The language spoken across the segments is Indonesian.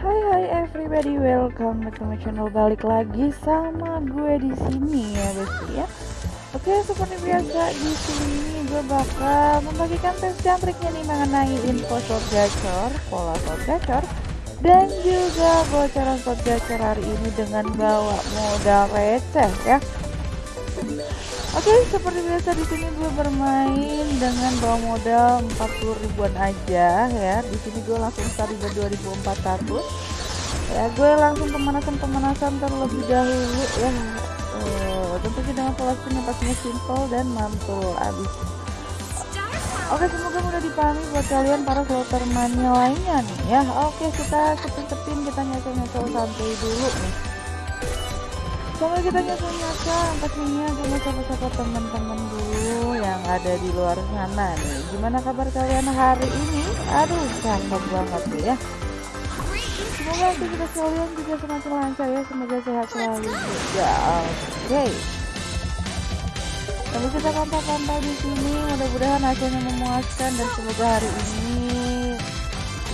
Hai hai everybody, welcome back to my channel. Balik lagi sama gue di sini ya guys ya. Oke, seperti biasa di sini gue bakal membagikan tes dan triknya nih mengenai info slot gacor, pola slot gacor, dan juga bocoran slot gacor hari ini dengan bawa modal receh ya. Oke, seperti biasa di sini gue bermain dengan bawa modal 40 ribuan aja ya. Di sini gue langsung start di 2400. Ya, gue langsung pemanasan-pemanasan terlebih dahulu ya. Uh, tentunya dengan pola spin yang pastinya simple dan mantul abis. Oke, semoga mudah dipahami buat kalian para slotter mania lainnya nih ya. Oke, kita sepin-sepin kita nyocol-nyocol santai dulu nih. Sama kita nyata-nyata pastinya sama sapa-sapa teman-teman dulu yang ada di luar sana nih. Gimana kabar kalian hari ini? Aduh, cakep banget nih ya. Semoga aktivitas kalian juga semakin lancar ya. Semoga sehat selalu juga. Oke. Lalu kita pantau-pantau di sini. Mudah-mudahan hasilnya memuaskan dan semoga hari ini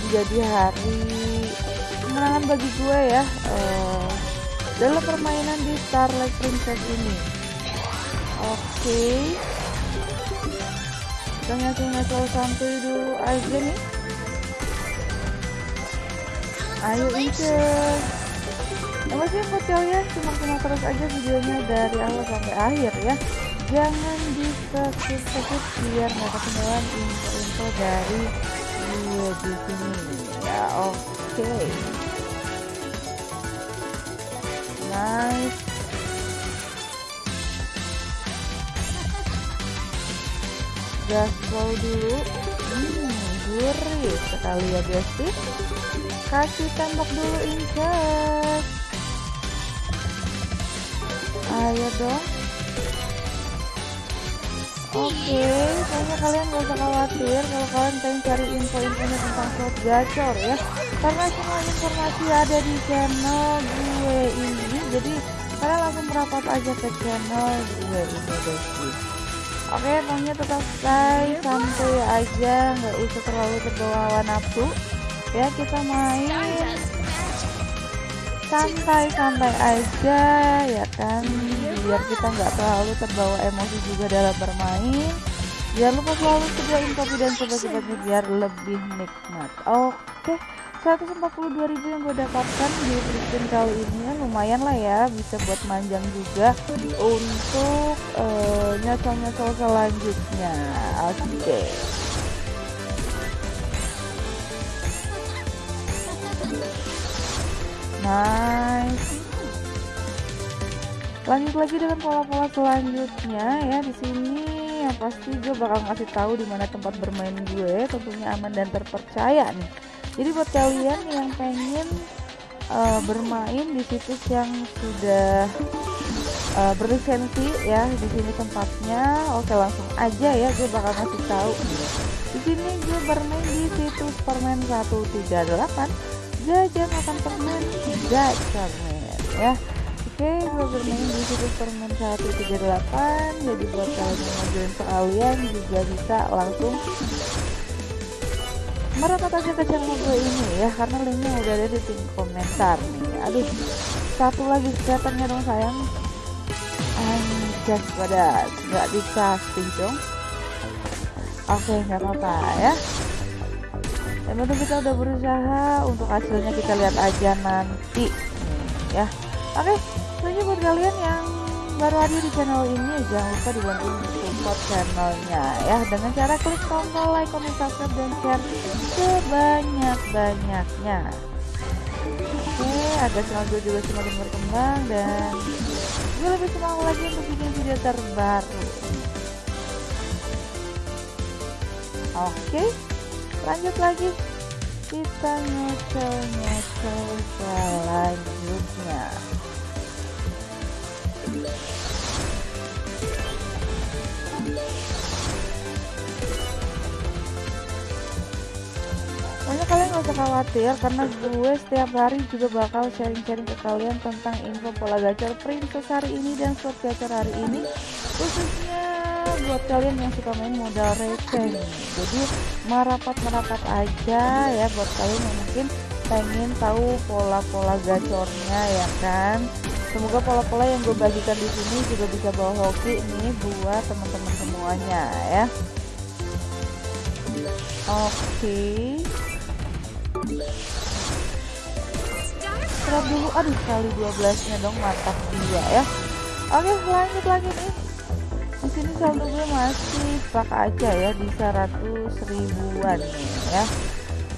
menjadi hari kemenangan bagi gue ya. Uh, dalam permainan di Starlight Princess ini. Oke. Okay. kita ngasih-ngasih santuy dulu aja nih. Ayo incus ya masih buat simak-simak terus aja videonya dari awal sampai akhir ya. Jangan di skip biar nggak ketinggalan info-info dari video di sini. Ya oke. okay. Gaspol dulu. Hmm, gurih sekali ya guys sih kasih tembak dulu incas ayo dong. Oke, okay, kayaknya kalian gak usah khawatir kalau kalian pengen cari info-infonya tentang slot gacor ya. Karena semua informasi ada di channel gue ini Jadi kalian langsung merapat aja ke channel gue ini guys Oke, okay, pokoknya tetap stay santai aja, nggak usah terlalu terbawa nafsu Ya, kita main. Santai-santai aja ya kan? Biar kita nggak terlalu terbawa emosi juga dalam bermain. Jangan lupa selalu sediain kopi dan sobat-sobatnya biar lebih nikmat. Oke 142.000 yang gue dapatkan di spin kali ini ya lumayan lah ya bisa buat manjang juga untuk uh, nyocol-nyocol selanjutnya. Oke. Okay. nice. Lanjut lagi dengan pola-pola selanjutnya ya di sini yang pasti gue bakal ngasih tahu di mana tempat bermain gue tentunya aman dan terpercaya nih jadi buat kalian yang pengen uh, bermain di situs yang sudah uh, berlisensi ya di sini tempatnya oke langsung aja ya gue bakal ngasih tahu. Di sini gue bermain di situs permen 138 jajan makan permen gacor men ya. Oke gue bermain di situs permen 138 jadi buat kalian yang mau join sekalian juga bisa langsung merapat aja ke channel gue ini ya karena linknya udah ada di tim komentar nih. Aduh satu lagi scaternya dong sayang. Anjas pada nggak dikasih dong. Oke nggak apa-apa ya. Yang penting kita udah berusaha untuk hasilnya kita lihat aja nanti nih, ya. Oke selanjutnya buat kalian yang baru hadir di channel ini jangan lupa dibantu support channelnya ya. Dengan cara klik tombol like, comment, subscribe dan share sebanyak-banyaknya. Oke agar channel gue juga semakin berkembang dan gue lebih semangat lagi untuk bikin video terbaru. Oke lanjut lagi. Kita nyocol-nyocol selanjutnya usah khawatir karena gue setiap hari juga bakal sharing-sharing ke kalian tentang info pola gacor princess hari ini dan slot gacor hari ini khususnya buat kalian yang suka main modal receh. Jadi merapat-merapat aja ya buat kalian yang mungkin pengen tahu pola-pola gacornya ya kan. Semoga pola-pola yang gue bagikan di sini juga bisa bawa hoki nih buat teman-teman semuanya ya. Oke. okay. Dulu aduh kali 12 nya dong mantap dia ya. Oke lanjut lagi nih. Di sini saldo gue masih stuck aja ya di 100 ribuan ya.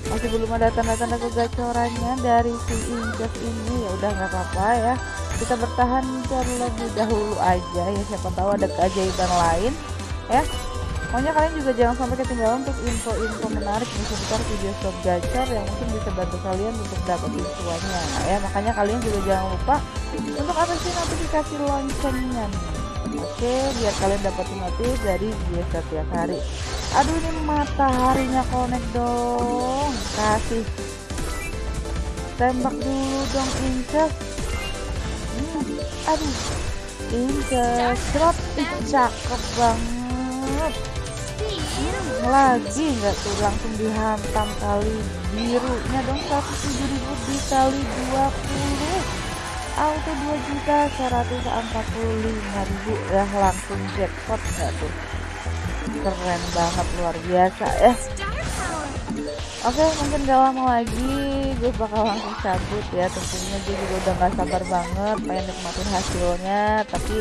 Masih belum ada tanda-tanda kegacorannya dari si Injek ini. Ya udah nggak apa-apa ya. Kita bertahan terlebih dahulu aja ya. Siapa tahu ada keajaiban lain ya pokoknya kalian juga jangan sampai ketinggalan untuk info-info menarik di seputar video stop gacor yang mungkin bisa bantu kalian untuk dapetin semuanya ya makanya kalian juga jangan lupa untuk aktifin notifikasi loncengnya oke biar kalian dapat notif dari video setiap hari. Aduh ini mataharinya connect dong. Kasih. Tembak dulu dong incest hmm, aduh. Incest drop. Cakep banget lagi nggak tuh langsung dihantam kali birunya dong? 107.000 dikali 20 auto 2 juta 145 ribu. Ya langsung jackpot nggak tuh? Keren banget luar biasa ya Oke mungkin gak lama lagi gue bakal langsung cabut ya. Tentunya gue juga udah gak sabar banget pengen nikmatin hasilnya. Tapi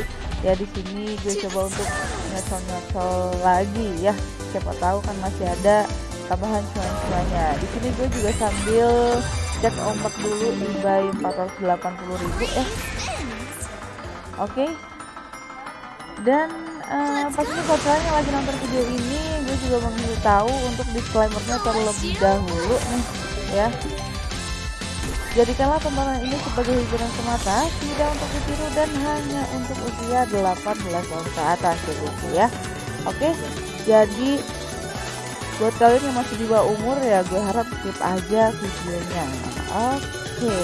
ya di sini gue coba untuk nyocol-nyocol lagi ya. Siapa tahu kan masih ada tambahan cuan-cuannya. Di sini gue juga sambil cek ombak dulu di buy 480.000 eh oke. Dan uh, pastinya buat kalian yang lagi nonton video ini gue juga mau tahu untuk disclaimernya terlebih dahulu nih ya Jadikanlah tontonan ini sebagai hiburan semata, tidak untuk ditiru dan hanya untuk usia 18 tahun ke atas ya. Oke, jadi buat kalian yang masih di bawah umur ya gue harap skip aja videonya oke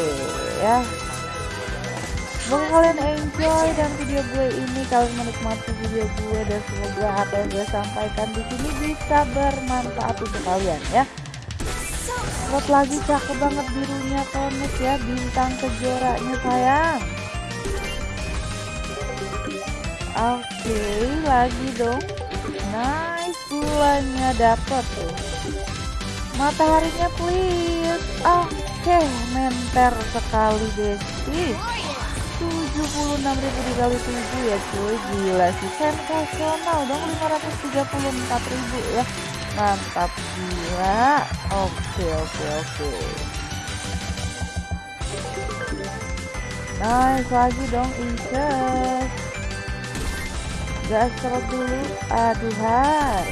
ya Semoga kalian enjoy dan video gue ini kalian menikmati video gue dan semoga apa yang gue sampaikan di sini bisa bermanfaat untuk kalian ya. Buat lagi cakep banget birunya konek ya bintang kejoranya sayang. Oke okay, lagi dong. Nice bulannya dapet tuh. Mataharinya please. Oke, okay, menter sekali Desi. 76.000 dikali 7 ya cuy gila sih sensasional dong 534.000 ya mantap gila. Oke oke oke. Nice lagi dong incest gas serot dulu. Aduhai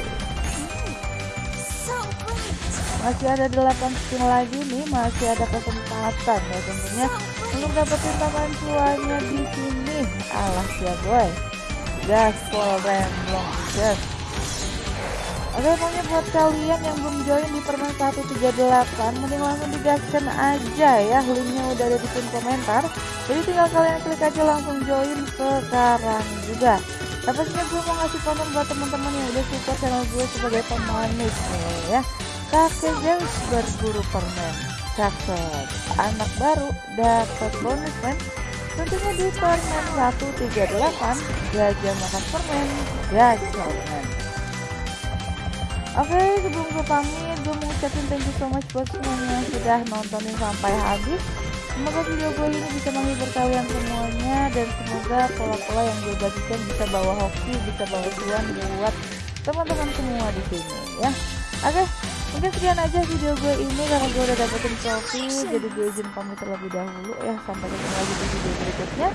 masih ada 8 spin lagi nih. Masih ada kesempatan ya tentunya untuk dapetin tambahan cuannya di sini. Alah ya boy. Gas full remblong gas Oke pokoknya buat kalian yang belum join di permen 138 Mending langsung digaskan aja ya Linknya udah ada di pin komentar Jadi tinggal kalian klik aja langsung join sekarang juga tapi pastinya gue mau ngasih konten buat teman-teman yang udah support channel gue sebagai pemanis nih ya. Kakek Zeus berburu permen. Cakep. Anak baru dapat bonus men. Tentunya di permen 138 gajah makan permen gajah men. Oke okay, sebelum gue pamit gue mau ucapin thank you so much buat semuanya yang sudah nontonin sampai habis Semoga video gue ini bisa menghibur kalian semuanya dan semoga pola-pola yang gue bagikan bisa bawa hoki, bisa bawa cuan buat teman-teman semua di sini ya. Oke, mungkin sekian aja video gue ini karena gue udah dapetin trofi, jadi gue izin pamit terlebih dahulu ya. Sampai ketemu lagi di video berikutnya.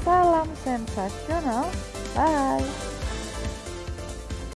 Salam sensasional, bye.